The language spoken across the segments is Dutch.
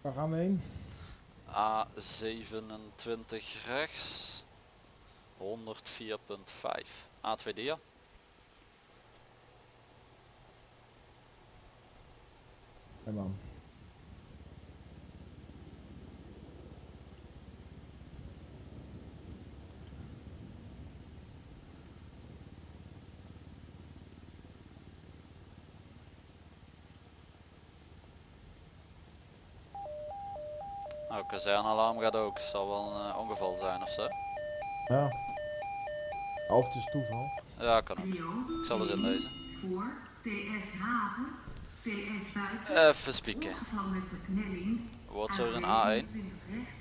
Waar gaan we heen? A27 rechts. 104.5. A2 dia. Nou, kazernalarm gaat ook. Zal wel een eh, ongeval zijn ofzo. Ja. Of het is toeval. Ja, kan ook. Ik zal eens inlezen. voor TS Haven, Even spieken. Wordt zo een A27 A1. rechts,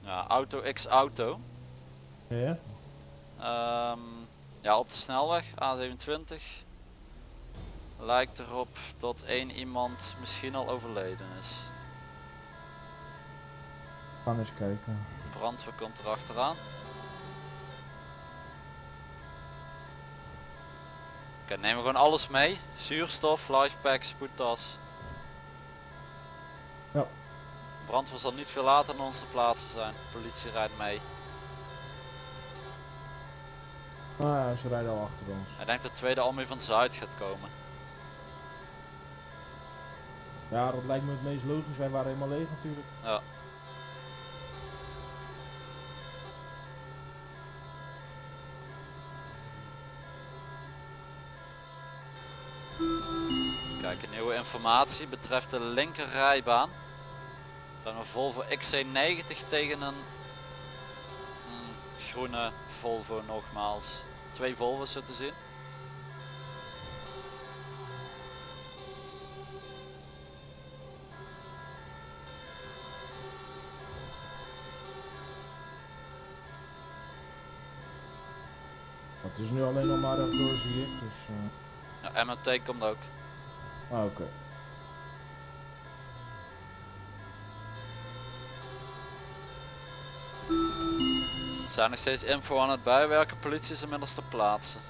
Ja, auto x auto. Ja? Ehm, ja, op de snelweg A27 lijkt erop dat één iemand misschien al overleden is. Gaan eens kijken. Brandweer komt er achteraan. Oké, nemen we gewoon alles mee. Zuurstof, lifepack, spoedtas. Ja. Brandweer zal niet veel later dan onze plaatsen zijn. Politie rijdt mee. Ah ja, ze rijden al achter ons. Ik denk dat de tweede Almere van Zuid gaat komen. Ja, dat lijkt me het meest logisch. Wij waren helemaal leeg natuurlijk. Ja. Kijk, een nieuwe informatie betreft de linker rijbaan. Dan een Volvo XC90 tegen een, een groene Volvo nogmaals. Twee Volvo's zo te zien. Het is nu alleen nog maar door zie ik. Dus, eh, Ja, MMT komt ook. Ah, oké. Er zijn nog steeds info aan het bijwerken. Politie is inmiddels te plaatsen.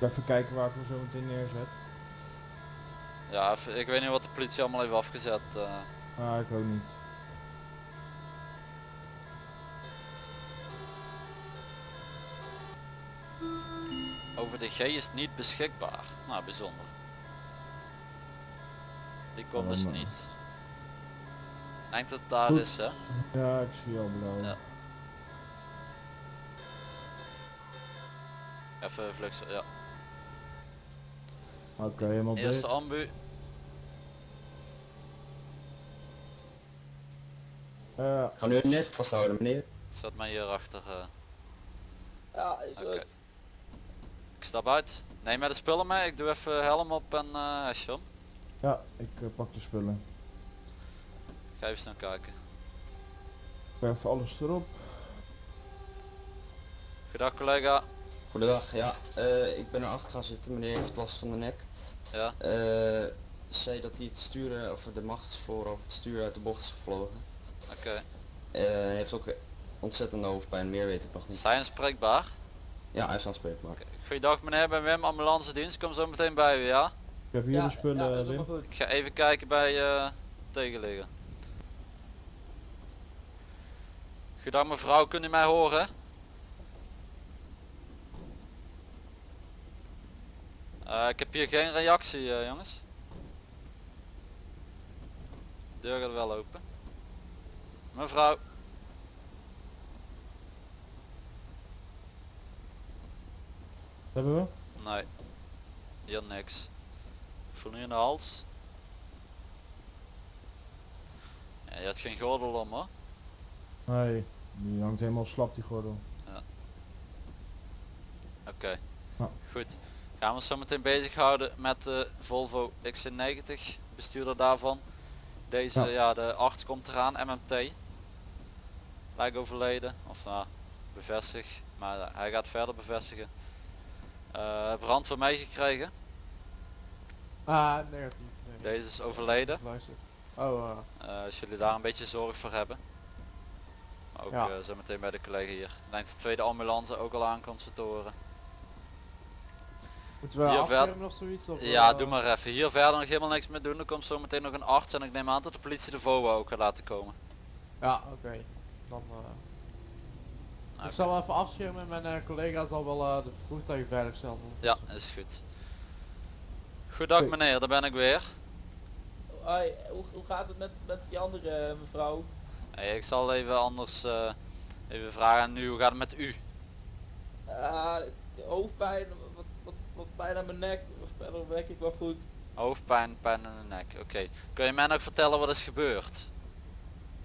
Even kijken waar ik hem zo meteen neerzet. Ja, ik weet niet wat de politie allemaal heeft afgezet. eh. Ah, ik ook niet. Over de G is niet beschikbaar. Nou, bijzonder. Die komt dus niet. Denk dat het daar Goed. is, hè? Ja, ik zie al blauw. Ja. Even flux, ja. Oké, helemaal dicht. Eerste ambu. Ja, Ik ga nu net vasthouden meneer. Zet mij hier achter. eh. Ja, is. Ik stap uit. Neem mij de spullen mee. Ik doe even helm op en eh hesje om. ja, ik eh, pak de spullen. Ga even snel kijken. Ik werf alles erop. Goedendag collega. Goedendag, ja. eh, ik ben erachter gaan zitten, meneer heeft last van de nek. Ja. Eh zei dat hij het sturen, of de machtsvoor of het sturen uit de bocht is gevlogen. Oké. Eh, hij heeft ook ontzettende hoofdpijn, meer weet ik nog niet. Zijn spreekbaar? Ja, hij is aanspreekbaar. Goeiedag meneer, ik ben Wim, ambulance dienst. Kom zo meteen bij u, ja? Ik heb hier de spullen, Wim. Ik ga even kijken bij eh tegenliggen. Goedendag mevrouw, kunt u mij horen? Eh, ik heb hier geen reactie eh, jongens. Deur gaat wel open. Mevrouw. Hebben we? Nee. Hier niks. Ik voel nu in de hals. Ja, je had geen gordel om hoor. Nee, die hangt helemaal slap die gordel. Oké. Ja. Goed. Gaan we ons zo meteen bezighouden met de Volvo XC90. Bestuurder daarvan. Deze, Ja. ja. de arts komt eraan, MMT. Lijkt overleden. Of nou, bevestig. Maar hij gaat verder bevestigen. Eh, brand voor mij gekregen. Ah, negatief. Nee. Deze is overleden. Oh, eh, Eh, als jullie daar een beetje zorg voor hebben. Maar ook Ja. zo meteen bij de collega hier. Ik denk de tweede ambulance ook al aankomt horen. moeten we Hier verder- of zoiets? Of, Ja, doe maar even. Hier verder nog helemaal niks meer doen. Er komt zo meteen nog een arts en ik neem aan dat de politie de VOA ook gaat laten komen. Ja, oké. Dan, Ik zal wel even afschermen en mijn eh, collega zal wel eh, de voertuigen veilig stellen. Ja, is goed. Goedendag Goed. meneer, daar ben ik weer. Hoi, hoe, hoe gaat het met, met die andere eh, mevrouw? Hey, ik zal even anders eh, even vragen aan u, hoe gaat het met u? Ah, hoofdpijn, wat, wat, wat pijn aan mijn nek, verder werk ik wel goed. Hoofdpijn, pijn in de nek. Oké. Kun je mij nog vertellen wat is gebeurd?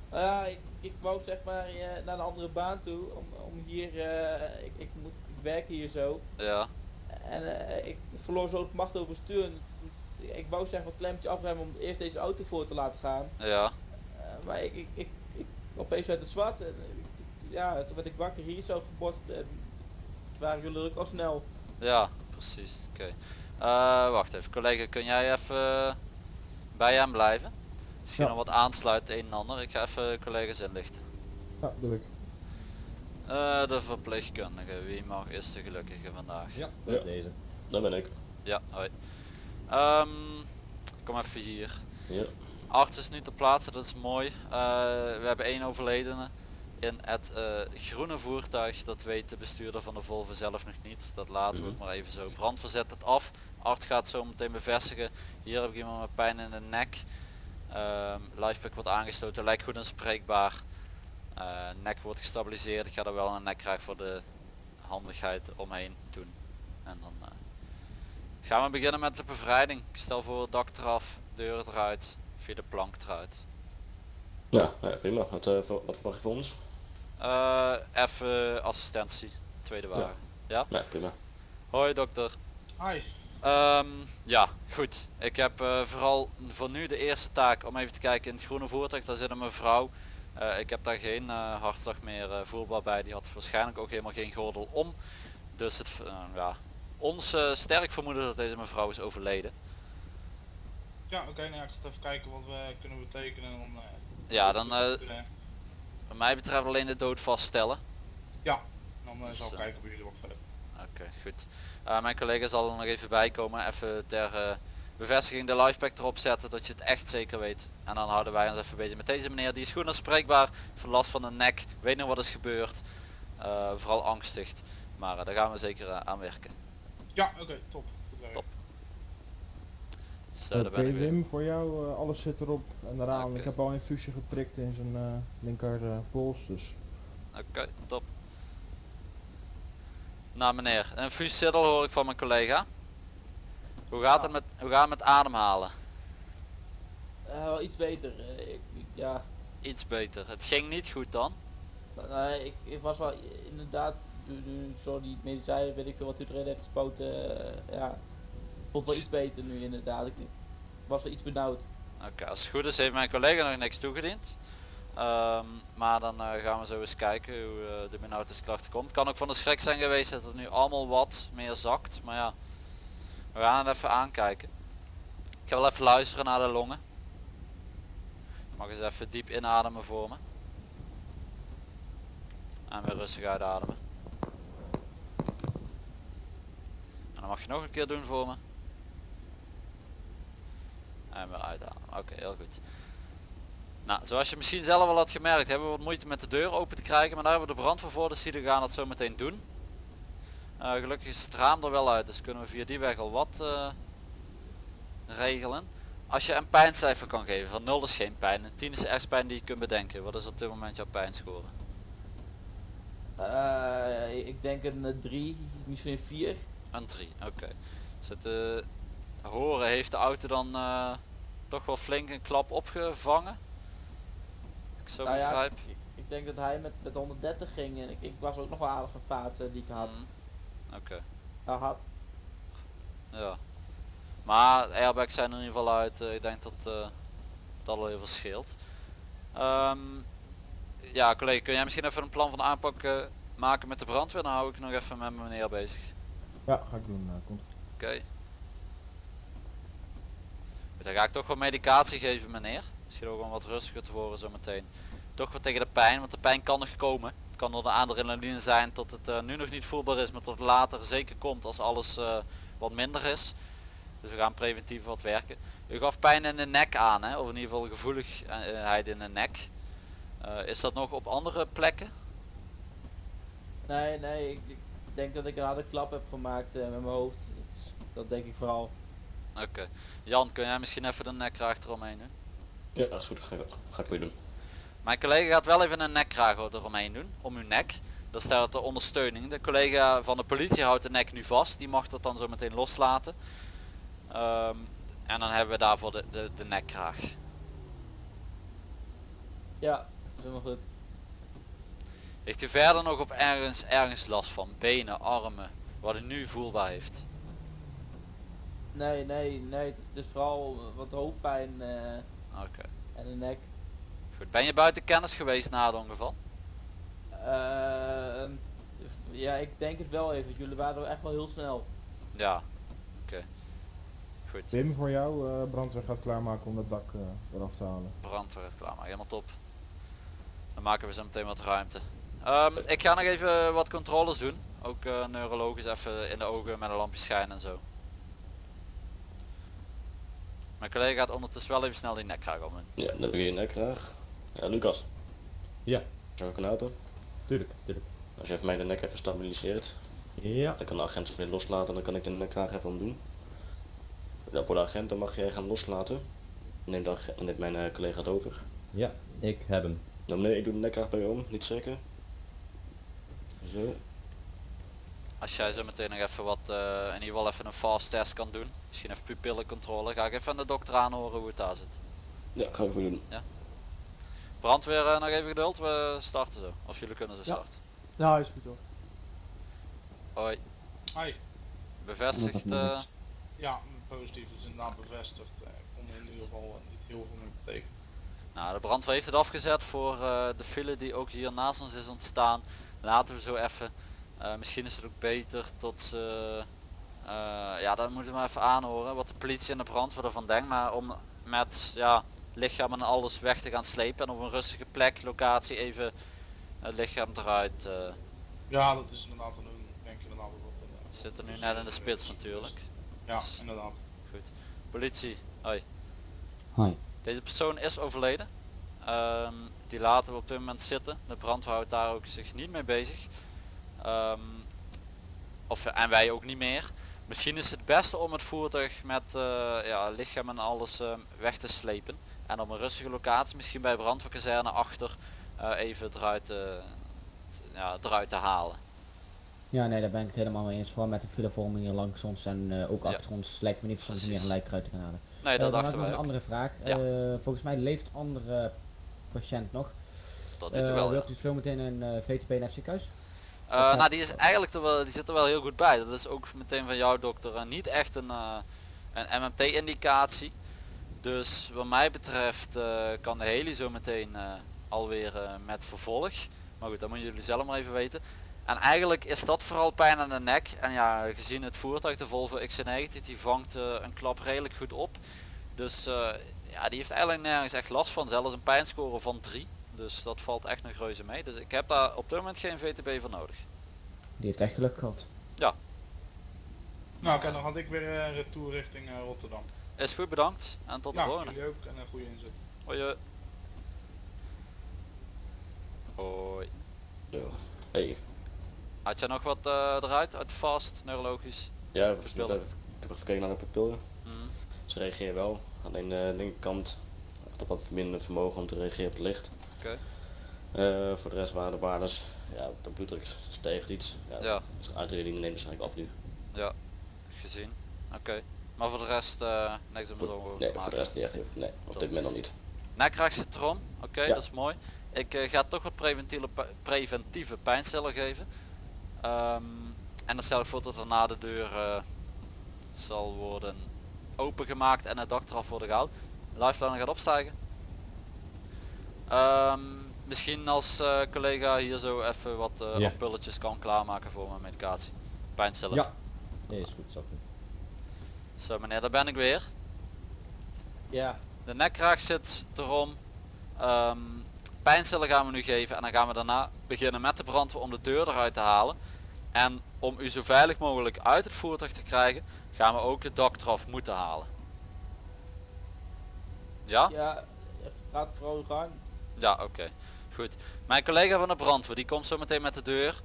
Ah, ik, ik wou zeg maar eh, naar een andere baan toe, om, om hier, eh, ik, ik, moet, ik werk hier zo. Ja. En eh, ik verloor zo het macht over stuur. en toen- Ik wou zeg maar klemmetje afremmen om eerst deze auto voor te laten gaan. Ja. Maar ik, ik, ik, ik opeens uit het zwart en ja, toen werd ik wakker hier zo gebotst en waren jullie ook al snel. Ja, precies. Oké. Wacht even, collega, kun jij even bij hem blijven? Misschien Ja. nog wat aansluit een en ander. Ik ga even collega's inlichten. Ja, doe ik. Eh, de verpleegkundige, wie mag is de gelukkige vandaag? Ja, deze. Dat ben ik. Ja, hoi. Ehm, kom even hier. Ja. Arts is nu ter plaatse, dat is mooi. Eh, we hebben één overledene in het eh, groene voertuig. Dat weet de bestuurder van de Volvo zelf nog niet. Dat laten we Mhm. maar even zo. Brand verzet het af. Arts gaat zo meteen bevestigen. Hier heb ik iemand met pijn in de nek. Ehm Lifepack wordt aangesloten, lijkt goed en spreekbaar. Eh, nek wordt gestabiliseerd. Ik ga er wel een nekkrijg voor de handigheid omheen doen. En dan eh, gaan we beginnen met de bevrijding. Ik stel voor dak eraf, deuren eruit, via de plank eruit. Ja, ja prima. Wat, eh, voor- wat verwacht je voor ons? Eh, even assistentie, tweede wagen. Ja. Ja, prima. Hoi dokter. Hi. Ehm, ja, goed. Ik heb eh, vooral voor nu de eerste taak om even te kijken in het groene voertuig. Daar zit een mevrouw. Eh, ik heb daar geen eh, hartslag meer voelbaar bij. Die had waarschijnlijk ook helemaal geen gordel om. Dus het, ja, ons sterk vermoeden dat deze mevrouw is overleden. Ja, oké, nou ik ga even kijken wat we kunnen betekenen. eh, Ja, dan wat mij betreft alleen de dood vaststellen. ja, dan Dus, zal ik eh, kijken bij jullie wat verder. Oké, goed. Eh, mijn collega zal er nog even bij komen. Even ter eh, bevestiging de lifepack erop zetten dat je het echt zeker weet. En dan houden wij ons even bezig met deze meneer. Die is goed aanspreekbaar. Van last van de nek. Weet nog wat is gebeurd. Eh, vooral angstig. Maar daar gaan we zeker aan werken. Ja, oké, top. Top. Daar Oké ben ik weer. Wim, voor jou eh, alles zit erop en eraan. Ik heb al een infusie geprikt in zijn eh, linker eh, pols, dus Oké, top. Nou meneer, een fusiddel hoor ik van mijn collega. Hoe gaat het met, hoe gaat het met ademhalen? Eh, wel iets beter. eh, ik, ja, Iets beter. Het ging niet goed dan. nee, ik, ik was wel inderdaad, zo die medicijnen, weet ik veel wat u erin heeft gespoten, eh, ja, vond wel iets beter nu inderdaad. Ik, ik was wel iets benauwd. Oké, als het goed is heeft mijn collega nog niks toegediend. Ehm, maar dan eh, gaan we zo eens kijken hoe eh, de benauwdheidsklachten komt. Kan ook van de schrik zijn geweest dat het nu allemaal wat meer zakt. Maar ja, we gaan het even aankijken. Ik ga wel even luisteren naar de longen. Mag eens even diep inademen voor me. En weer rustig uitademen. En dan mag je nog een keer doen voor me. En weer uitademen. Oké, heel goed. Nou, zoals je misschien zelf al had gemerkt, hebben we wat moeite met de deur open te krijgen. Maar daar hebben we de dus die gaan dat zo meteen doen. Eh, gelukkig is het raam er wel uit, dus kunnen we via die weg al wat eh, regelen. Als je een pijncijfer kan geven, van 0 is geen pijn, en 10 is de ergste pijn die je kunt bedenken. Wat is op dit moment jouw pijnscore? Eh, ik denk een 3, misschien een 4. Een 3, oké. Dus het eh, horen heeft de auto dan toch wel flink een klap opgevangen? Ik zo Nou ja, begrijp. ik, ik denk dat hij met, met 130 ging en ik, ik was ook nog wel aardig een vaat die ik had. Mhm. Oké. Uh, had. Ja. Maar airbags zijn er in ieder geval uit. eh, ik denk dat eh, dat al heel veel scheelt. Ehm, ja collega, kun jij misschien even een plan van aanpak eh, maken met de brandweer, dan hou ik nog even met mijn meneer bezig. Ja, ga ik doen. komt. Oké. Dan ga ik toch wel medicatie geven meneer. Misschien ook om wat rustiger te worden zometeen. Toch wat tegen de pijn, want de pijn kan nog komen. Het kan door de adrenaline zijn tot het eh, nu nog niet voelbaar is, maar tot het later zeker komt als alles eh, wat minder is. Dus we gaan preventief wat werken. U gaf pijn in de nek aan, hè? of in ieder geval gevoeligheid in de nek. Eh, is dat nog op andere plekken? Nee, nee, ik, ik denk dat ik een harde klap heb gemaakt met mijn hoofd. Dat, dat denk ik vooral. Oké. Jan, kun jij misschien even de nekkraag eromheen doen? Ja, dat is goed. Ga, ik- ga ik weer doen. Mijn collega gaat wel even een nekkraag eromheen doen, om uw nek. Dat staat de ondersteuning. De collega van de politie houdt de nek nu vast. Die mag dat dan zo meteen loslaten. Ehm, en dan hebben we daarvoor de, de, de nekkraag. Ja, dat is helemaal goed. Heeft u verder nog op ergens, ergens last van? Benen, armen, wat u nu voelbaar heeft? Nee, nee, nee, het is vooral wat hoofdpijn eh, Oké. en de nek. Goed. Ben je buiten kennis geweest na het ongeval? Ehm, ja, ik denk het wel even. Jullie waren echt wel heel snel. Ja. Oké. Goed. Tim voor jou, eh, brandweer gaat klaarmaken om dat dak eh, eraf te halen. Brandweer is klaar, maar helemaal top. Dan maken we zo meteen wat ruimte. Ehm, ik ga nog even wat controles doen. Ook eh, neurologisch even in de ogen met een lampje schijnen en zo. Mijn collega gaat ondertussen wel even snel die nekkraag om. Ja, dan heb ik je nek graag. Ja, Lucas. Ja. Zou ik een auto? Tuurlijk, tuurlijk. Als je even mij de nek even stabiliseert, Ja. dan kan de agent weer loslaten en dan kan ik de nek graag even omdoen. Ja, voor de agent dan mag jij gaan loslaten. Neem, de agent, neemt mijn eh, collega het over. Ja, ik heb hem. Nou meneer, ik doe de nek graag bij u om, niet zeker. Zo. Als jij zo meteen nog even wat, eh, in ieder geval even een fast test kan doen. Misschien even pupillencontrole. Ga ik even aan de dokter aanhoren hoe het daar zit. Ja, ga ik voor doen. Brandweer eh, nog even geduld, we starten zo. Of jullie kunnen ze Ja. starten. Ja, is goed hoor. Hoi. Hi. Bevestigd. eh, Ja, positief is inderdaad bevestigd. Eh, Ik kon in ieder geval niet heel veel meer betekenen. Nou, de brandweer heeft het afgezet voor eh, de file die ook hier naast ons is ontstaan. Laten we zo even. eh, misschien is het ook beter tot ze... eh, ja, dat moeten we maar even aanhoren wat de politie en de brandweer ervan denkt. Maar om met ja, lichaam en alles weg te gaan slepen en op een rustige plek, locatie even het lichaam eruit. eh Ja, dat is inderdaad een doen. Ik denk inderdaad dat een, we zitten nu net in de spits natuurlijk. Ja, inderdaad. Goed. Politie, hoi. Hoi. Deze persoon is overleden. Ehm, die laten we op dit moment zitten. De brandweer houdt daar ook zich niet mee bezig. Ehm, of, en wij ook niet meer. Misschien is het beste om het voertuig met eh, ja, lichaam en alles eh, weg te slepen. En op een rustige locatie, misschien bij brandweerkazerne achter, eh, even eruit, ja, eruit te halen. Ja, nee, daar ben ik het helemaal mee eens. Vooral met de filevorming hier langs ons en ook Ja. achter ons lijkt me niet om meer een lijk eruit te gaan halen. Nee, dat dachten wij een andere vraag. Ja. Volgens mij leeft andere patiënt nog. Tot nu toe wel, ja. wilt u zo meteen een VTP naar het ziekenhuis? Eh, nou die is eigenlijk er wel, die zit er wel heel goed bij. Dat is ook meteen van jouw dokter niet echt een, eh, een MMT indicatie. Dus wat mij betreft eh, kan de heli zo meteen alweer met vervolg. Maar goed, dat moeten jullie zelf maar even weten. En eigenlijk is dat vooral pijn aan de nek. En ja, gezien het voertuig, de Volvo XC90, die vangt een klap redelijk goed op. Dus ja, die heeft eigenlijk nergens echt last van. Zelfs een pijnscore van 3. Dus dat valt echt nog reuze mee. Dus ik heb daar op dit moment geen VTB voor nodig. Die heeft echt geluk gehad. Nou oké, dan had ik weer eh, retour richting eh, Rotterdam. Is goed, bedankt. En tot de Nou, volgende. jullie ook en een goede inzet. Hoi. Hoi. Zo. Hey. Had jij nog wat eh, eruit uit de fast, neurologisch? Ja, ik heb, even gekeken naar de pupillen. Mhm. Ze reageren wel. Alleen de linkerkant had wat minder vermogen om te reageren op het licht. Oké. Eh, voor de rest waren de waardes, ja, de bloeddruk steeg iets. Ja, Ja. Dus adrenaline neemt waarschijnlijk af nu. Ja, gezien. Oké. Maar voor de rest eh, niks om zo over Nee, te voor de maken. rest niet echt nee, op dit moment nog niet. Nekkraag citron, oké, Ja. dat is mooi. Ik eh, ga toch wat preventieve, preventieve pijnstiller geven. Ehm, en dan stel ik voor dat er na de deur zal worden opengemaakt en het dak eraf worden gehaald. Lifeline gaat opstijgen. Ehm, misschien als eh, collega hier zo even wat ampulletjes kan klaarmaken voor mijn medicatie. Pijnstiller. Ja. Nee, is goed, doen. Zo meneer, daar ben ik weer. Ja, De nekkraag zit erom. Ehm pijnstiller gaan we nu geven en dan gaan we daarna beginnen met de brandweer om de deur eruit te halen. En om u zo veilig mogelijk uit het voertuig te krijgen, gaan we ook de dak eraf moeten halen. Ja? ja, gaat vooral gang. Ja, oké. Goed. Mijn collega van de brandweer, die komt zo meteen met de deur.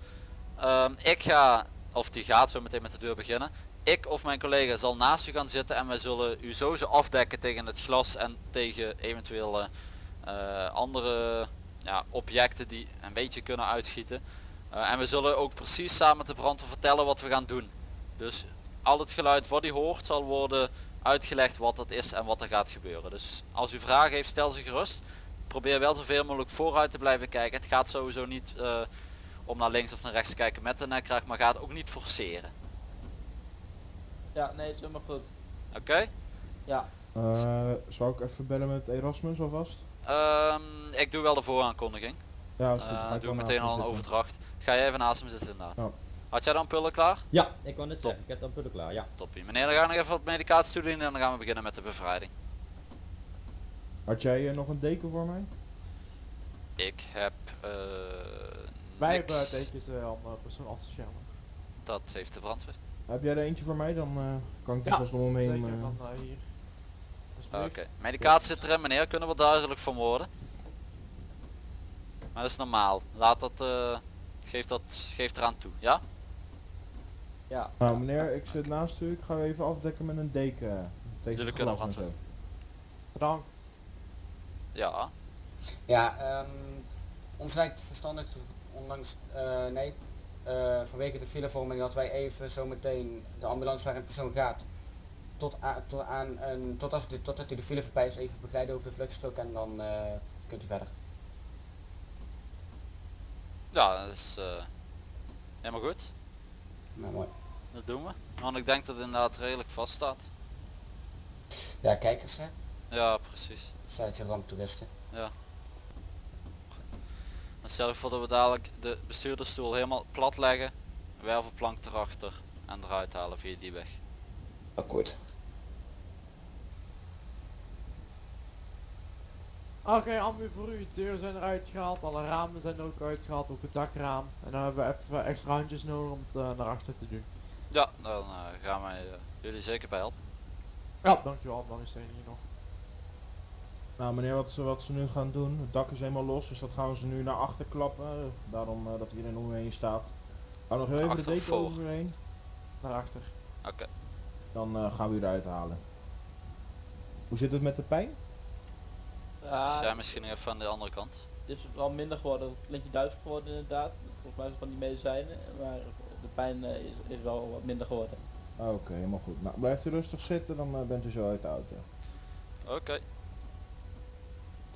Ehm, ik ga, of die gaat zo meteen met de deur beginnen. Ik of mijn collega zal naast u gaan zitten en wij zullen u sowieso afdekken tegen het glas en tegen eventuele eh, andere ja, objecten die een beetje kunnen uitschieten. Eh, en we zullen ook precies samen met de brandweer vertellen wat we gaan doen. Dus al het geluid wat u hoort zal worden uitgelegd wat dat is en wat er gaat gebeuren. Dus als u vragen heeft, stel ze gerust. Probeer wel zoveel mogelijk vooruit te blijven kijken. Het gaat sowieso niet eh, om naar links of naar rechts te kijken met de nekkraag, maar gaat ook niet forceren. Ja, nee, is helemaal goed. Oké? Ja, Eh, zou ik even bellen met Erasmus alvast? Ehm, ik doe wel de vooraankondiging. Ja, is goed. Eh, doe meteen al een overdracht. Ga jij even naast hem zitten inderdaad. Ja. Had jij dan pullen klaar? Ja, ik wou net Top. zeggen, ik heb dan pullen klaar, ja. Toppie. Meneer, dan gaan we nog even wat medicatie toedienen en dan gaan we beginnen met de bevrijding. Had jij eh, nog een deken voor mij? Ik heb eh Wij niks. hebben tekens uh, om uh, persoon af te schermen. Dat heeft de brandweer. Heb jij er eentje voor mij? Dan eh, kan ik er Ja, vast om omheen. Zeker eh, van uh, hier. Oké, medicatie zit erin meneer, kunnen we duidelijk van worden. Maar dat is normaal. Laat dat, eh geef dat, geef eraan toe, ja? ja. Nou meneer, ik zit naast u. Ik ga u even afdekken met een deken. eh, Tegen Jullie kunnen zo. Bedankt. Ja. Ja, ehm ons lijkt verstandig, ondanks, eh, nee, eh, vanwege de filevorming dat wij even zometeen de ambulance waar een persoon gaat, tot, aan, tot, aan een, tot als de, totdat hij de file voorbij is, even begeleiden over de vluchtstrook en dan eh, kunt u verder. Ja, dat is helemaal goed. Nou, mooi. Dat doen we. Want ik denk dat het inderdaad redelijk vast staat. Ja, kijkers hè, Ja, precies. Zijn het ramptoeristen. Dan stel ik voor dat we dadelijk de bestuurdersstoel helemaal plat leggen, wervelplank erachter en eruit halen via die weg. Akkoord. Oké, ambu voor u. De deuren zijn eruit gehaald, alle ramen zijn ook uitgehaald, ook het dakraam. En dan hebben we even extra handjes nodig om het eh, naar achter te doen. Ja, dan eh, gaan wij eh, jullie zeker bij helpen. Ja, dankjewel, dan is er hier nog. Nou meneer, wat ze, wat ze nu gaan doen, het dak is helemaal los, dus dat gaan ze nu naar achter klappen. Daarom eh, dat iedereen omheen staat. Hou nog heel even de deken overheen. Naar achter. Oké. Dan eh, gaan we u eruit halen. Hoe zit het met de pijn? Ja, Jij misschien even aan de andere kant. het is wel minder geworden. Het klinkt duizelig geworden inderdaad. Volgens mij is het van die medicijnen. Maar de pijn eh, is, is wel wat minder geworden. Oké, helemaal goed. Nou, blijft u rustig zitten, dan bent u zo uit de auto. Oké.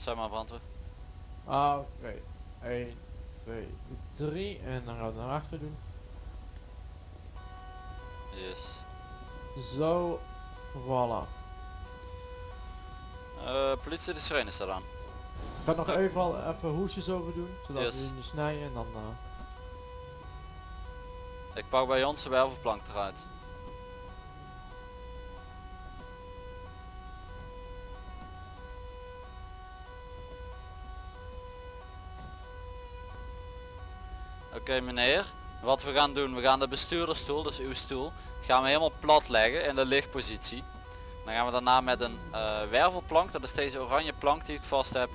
Zeg maar brandweer. Ah, Oké. 1, 2, 3 en dan gaan we naar achter doen. Yes. Zo, voilà. Eh, politie de sirene staat aan. Ik ga nog even, al, even hoesjes over doen, zodat Yes. we die niet snijden en dan... eh, Ik pak bij ons de wervelplank eruit. Oké meneer, wat we gaan doen, we gaan de bestuurdersstoel, dus uw stoel, gaan we helemaal plat leggen in de lichtpositie. Dan gaan we daarna met een eh, wervelplank, dat is deze oranje plank die ik vast heb,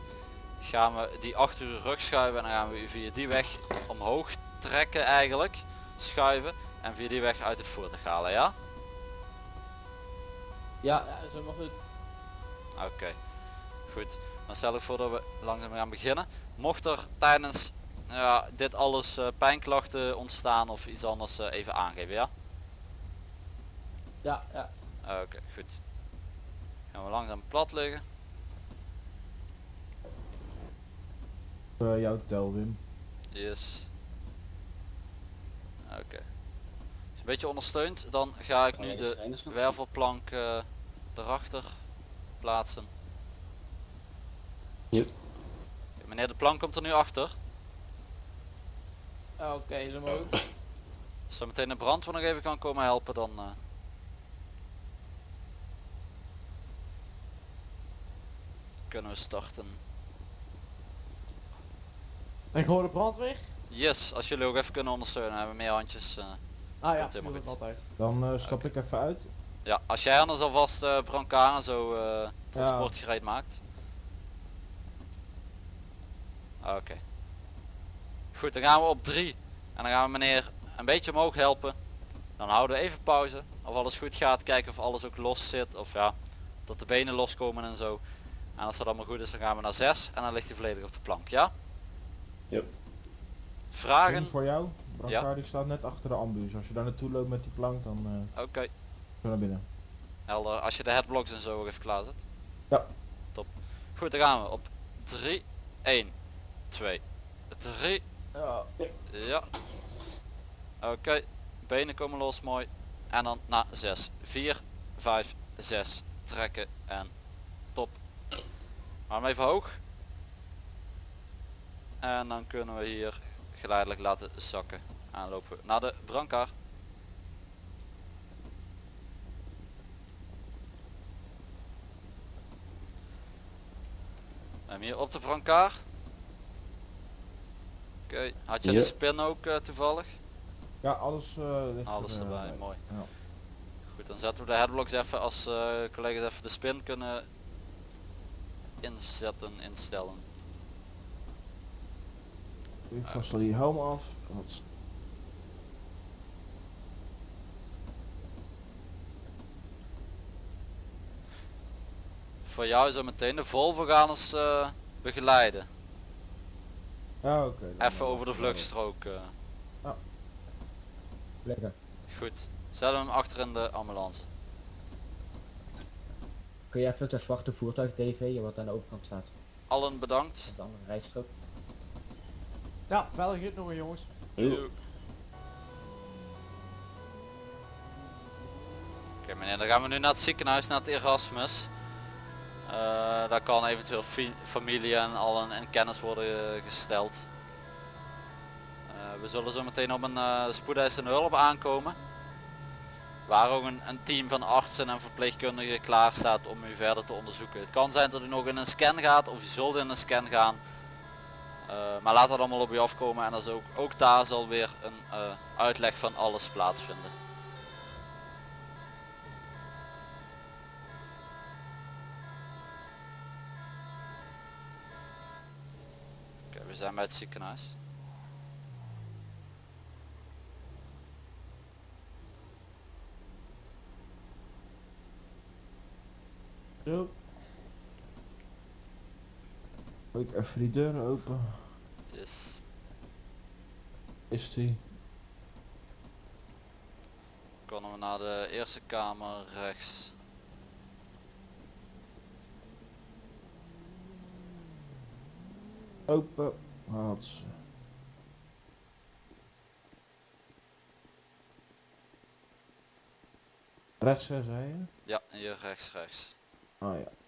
gaan we die achter uw rug schuiven en dan gaan we u via die weg omhoog trekken eigenlijk, schuiven en via die weg uit het voertuig halen, ja? Ja, ja is helemaal goed. Oké, goed. Dan stel ik voor dat we langzaam gaan beginnen. Mocht er tijdens ja, dit alles eh, pijnklachten ontstaan of iets anders eh, even aangeven, ja? Ja, ja. Oké, goed. Gaan we langzaam plat liggen. Uh, jouw tel Wim. Yes. Oké. Is een beetje ondersteund, dan ga ik nu de wervelplank eh, erachter plaatsen. Hier. Meneer de plank komt er nu achter. Ah, Oké. Als zo meteen de brandweer nog even kan komen helpen dan... eh, kunnen we starten. En gewoon de brandweer? Yes, als jullie ook even kunnen ondersteunen, hebben we meer handjes. eh. Ah ja, helemaal goed. altijd. Dan eh, stap ik even uit. ja, als jij anders alvast eh brancard en zo eh transport gereed maakt. Oké. Goed, dan gaan we op 3. En dan gaan we meneer een beetje omhoog helpen. Dan houden we even pauze. Of alles goed gaat. Kijken of alles ook los zit. Of ja, dat de benen loskomen en zo. En als dat allemaal goed is, dan gaan we naar 6. En dan ligt hij volledig op de plank. Ja? Yep. Vragen? Voor jou. Brancard die staat net achter de ambuus. Als je daar naartoe loopt met die plank, dan eh Oké. je naar binnen. Helder. Als je de headblocks en zo even klaar zet. Ja. Top. Goed, dan gaan we op 3, 1, 2, 3. Ja. Ja. Oké. Benen komen los, mooi. En dan naar 6. 4, 5, 6. Trekken en top. Arm even hoog. En dan kunnen we hier geleidelijk laten zakken. En lopen we naar de brancard. En hier op de brancard. Oké, had je Ja. de spin ook eh, toevallig? Ja, alles eh ligt Alles er, eh, erbij, bij. mooi. Ja. Goed, dan zetten we de headblocks even als eh, collega's even de spin kunnen inzetten, instellen. Ik vast al die helm af. Wat- Voor jou zo meteen de Volvo gaan ons eh, begeleiden. Ja, oké. dan- Even over de vluchtstrook. eh. Lekker. Goed, we hem achter in de ambulance. Kun je even de zwarte voertuig TV wat aan de overkant staat? Allen bedankt. De andere rijstrook. Ja, wel goed nog jongens. Oké meneer, dan gaan we nu naar het ziekenhuis, naar het Erasmus. Eh, daar kan eventueel familie en allen in kennis worden eh, gesteld. Eh, we zullen zo meteen op een uh, spoedeisende hulp aankomen. Waar ook een, een team van artsen en verpleegkundigen klaar staat om u verder te onderzoeken. Het kan zijn dat u nog in een scan gaat of u zult in een scan gaan. Maar laat dat allemaal op u afkomen en ook, ook daar zal weer een uitleg van alles plaatsvinden. Oké, we zijn bij het ziekenhuis. Zo. Doe ik even die deuren open. Yes. Is die? Kunnen we naar de eerste kamer rechts. Open. Hats. Rechts zei je? Ja, hier rechts rechts. Ah ja.